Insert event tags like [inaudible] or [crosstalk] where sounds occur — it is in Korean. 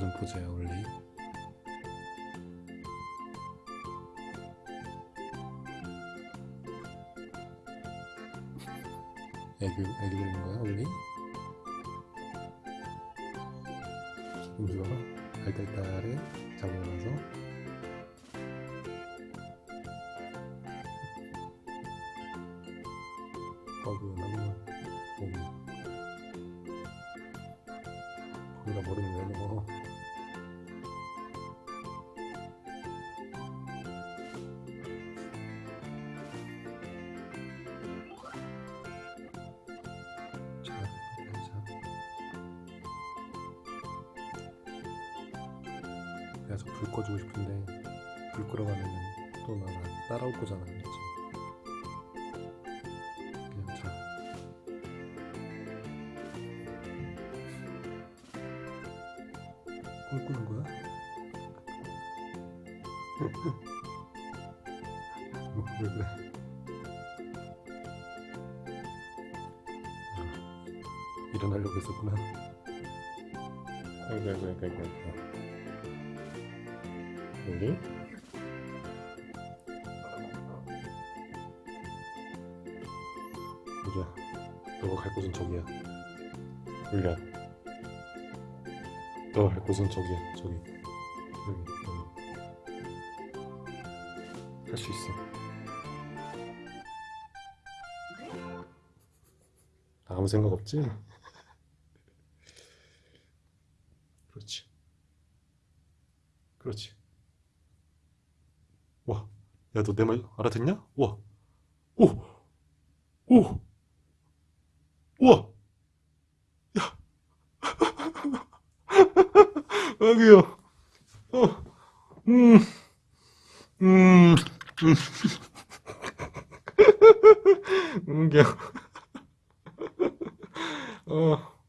있는 포즈야 원래? 애교 애교 부리는 거야 원래? 기분 좋아 알딸딸해. 잡아놔서. 어구나구. 몸 거기다 머리는 왜 넣어 그래서 불 꺼주고 싶은데 불 가면은 또 나랑 따라올 거잖아 그치? 그냥 자 꿈꾸는 거야? 뭐, 왜 그래? 아, 일어나려고 했었구나. 아이고, 아이고, 아이고, 아이고. 아이고. 여기? 보자. 너가 갈 곳은 저기야. 울려. 너가 갈 곳은 저기야. 저기. 여기. 여기. 할 수 있어. 아무 생각 없지? [laughs] 그렇지. 그렇지. 와, 야, 너 내 말 알아듣냐? 와, 오, 오, 우와, 야, [laughs] 아기야, 어, 음, 음, 음, [laughs] 음, 야, [laughs] 어.